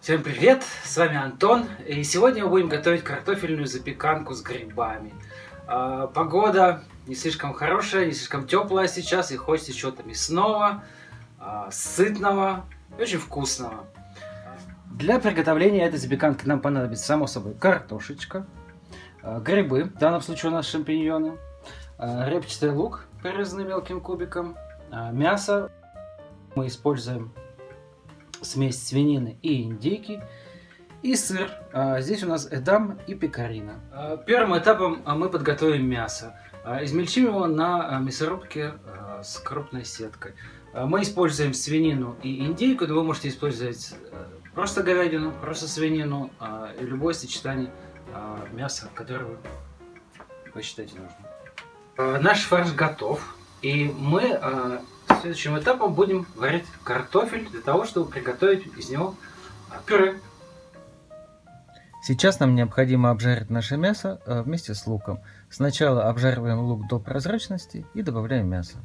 Всем привет, с вами Антон, и сегодня мы будем готовить картофельную запеканку с грибами. А, погода не слишком хорошая, не слишком теплая сейчас, и хочется чего-то мясного, а, сытного и очень вкусного. Для приготовления этой запеканки нам понадобится, само собой, картошечка, а, грибы, в данном случае у нас шампиньоны, репчатый лук, порезанный мелким кубиком, мясо. Мы используем смесь свинины и индейки. И сыр. А, здесь у нас эдам и пекарина. А, первым этапом а, мы подготовим мясо. Измельчим его на мясорубке с крупной сеткой. Мы используем свинину и индейку, но вы можете использовать просто говядину, просто свинину и любое сочетание мяса, которое вы посчитаете нужным. Наш фарш готов. И мы следующим этапом будем варить картофель для того, чтобы приготовить из него а, пюре. Сейчас нам необходимо обжарить наше мясо э, вместе с луком. Сначала обжариваем лук до прозрачности и добавляем мясо.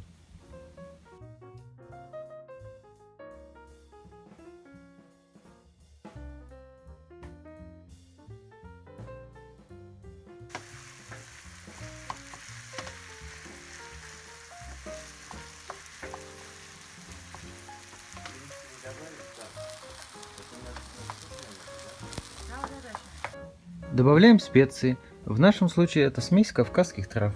Добавляем специи. В нашем случае это смесь кавказских трав.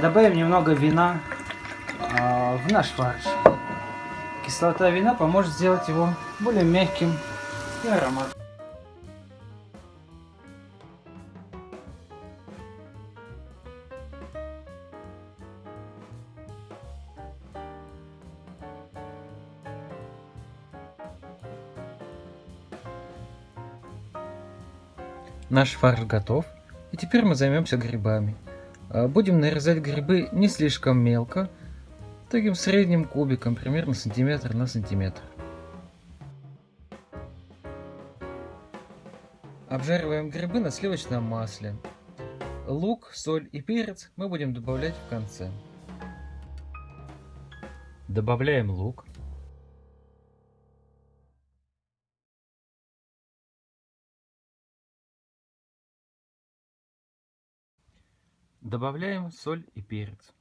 Добавим немного вина э, в наш фарш. Кислота вина поможет сделать его более мягким и ароматным. Наш фарш готов, и теперь мы займемся грибами. А, будем нарезать грибы не слишком мелко, таким средним кубиком, примерно сантиметр на сантиметр. Обжариваем грибы на сливочном масле. Лук, соль и перец мы будем добавлять в конце. Добавляем лук. Добавляем соль и перец.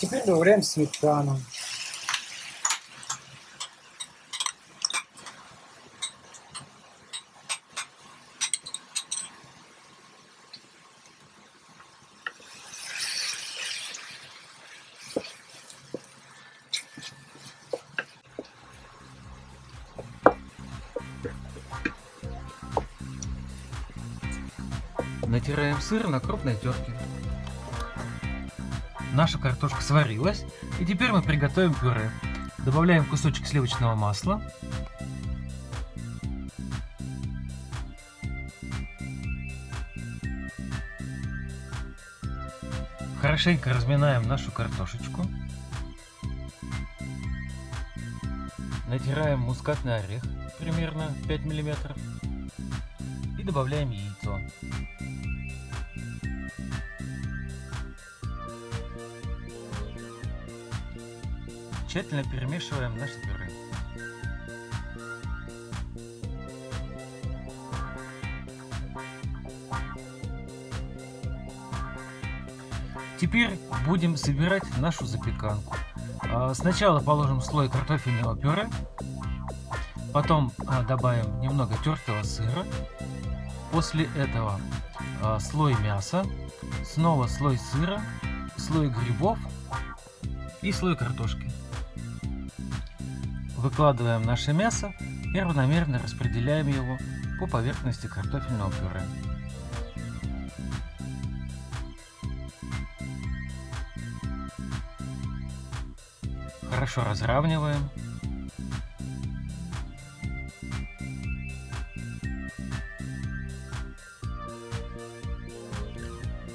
Теперь добавляем сметану. Натираем сыр на крупной терке. Наша картошка сварилась, и теперь мы приготовим пюре. Добавляем кусочек сливочного масла. Хорошенько разминаем нашу картошечку. Натираем мускатный орех, примерно 5 миллиметров. И добавляем яйцо. Тщательно перемешиваем наше пюре. Теперь будем собирать нашу запеканку. А, сначала положим слой картофельного пюре, потом а, добавим немного тертого сыра, после этого а, слой мяса, снова слой сыра, слой грибов и слой картошки. Выкладываем наше мясо и равномерно распределяем его по поверхности картофельного пюре. Хорошо разравниваем.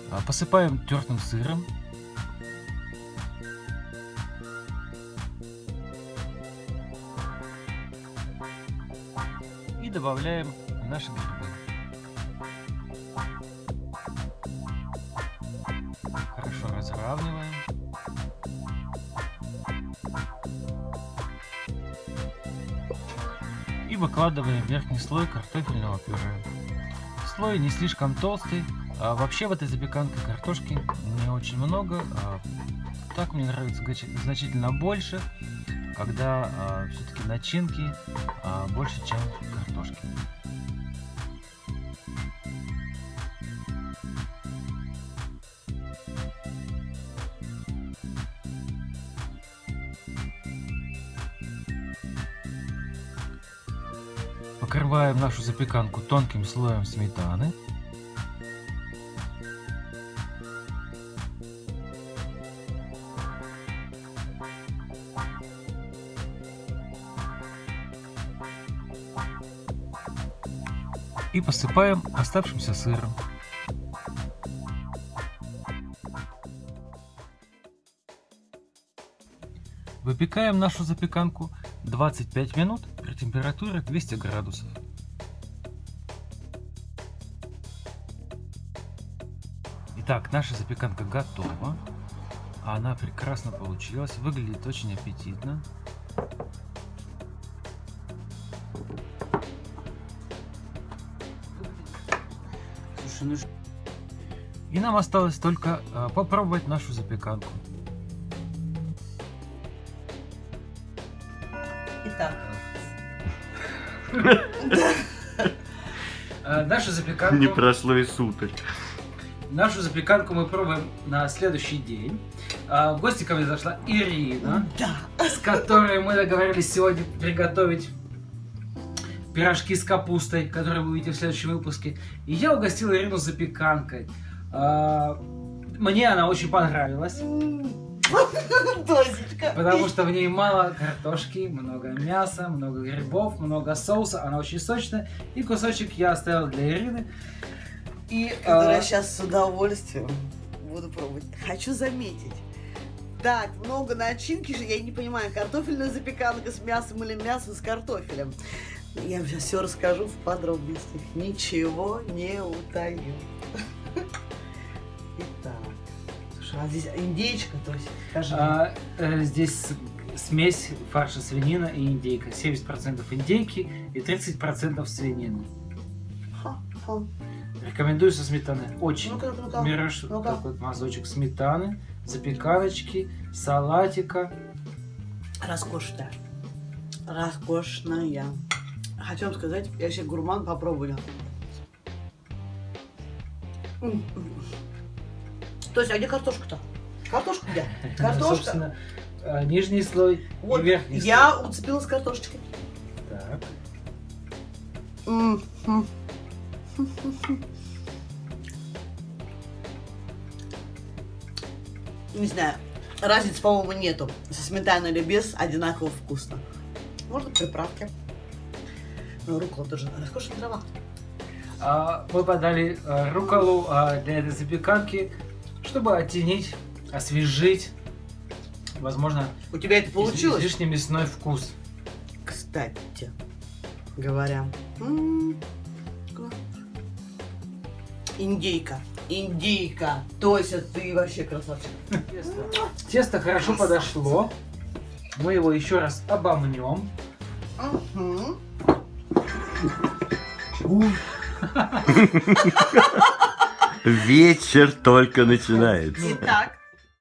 А, посыпаем тертым сыром добавляем наши грибы. Хорошо разравниваем. И выкладываем верхний слой картофельного пюре. Слой не слишком толстый. А вообще в этой запеканке картошки не очень много. А так мне нравится значительно больше, когда а, все-таки начинки а, больше, чем картошки. Покрываем нашу запеканку тонким слоем сметаны. И посыпаем оставшимся сыром. Выпекаем нашу запеканку 25 минут при температуре 200 градусов. Итак, наша запеканка готова. Она прекрасно получилась, выглядит очень аппетитно. Слушай, ну... И нам осталось только а, попробовать нашу запеканку. Итак. А, нашу запеканку... Не прошло и суток. Нашу запеканку мы пробуем на следующий день. А, в гости ко мне зашла Ирина, Да. с которой мы договорились сегодня приготовить пирожки с капустой, которые вы увидите в следующем выпуске. И я угостил Ирину запеканкой. А, Мне она очень понравилась, Дозечка. потому что в ней мало картошки, много мяса, много грибов, много соуса. Она очень сочная. И кусочек я оставил для Ирины. И, Которую а, я сейчас с удовольствием буду пробовать. Хочу заметить. Так, много начинки же, я не понимаю, картофельная запеканка с мясом или мясо с картофелем. Я вам сейчас все расскажу в подробностях. Ничего не утаю. Итак, слушай, а здесь индейчка, то есть, скажи. А, э, здесь смесь фарша свинина и индейка. 70% индейки и 30% свинины. Ха, ха. Рекомендую со сметаной. Очень. Ну-ка, ну-ка. Берешь Ну-ка. такой вот мазочек сметаны, запеканочки, салатика. Роскошная. Роскошная. Хочу вам сказать, я вообще гурман попробую. М. То есть, а где картошка-то? Картошка где? Картошка. Собственно, э, нижний слой Вот, и верхний я уцепилась картошечкой. слой. Так. Не знаю, разницы, по-моему, нету. Со сметаной или без, одинаково вкусно. Можно приправки. Ну, рукола тоже роскошная трава. А, мы подали э, руколу а, для этой запеканки, чтобы оттенить, освежить, возможно, У тебя это получилось? излишне мясной вкус. Кстати, говоря. М, Индейка. Индейка. Тося, ты вообще красавчик. Тесто, Тесто хорошо подошло. Мы его еще раз обомнем. Мгм. Вечер только начинается. Итак,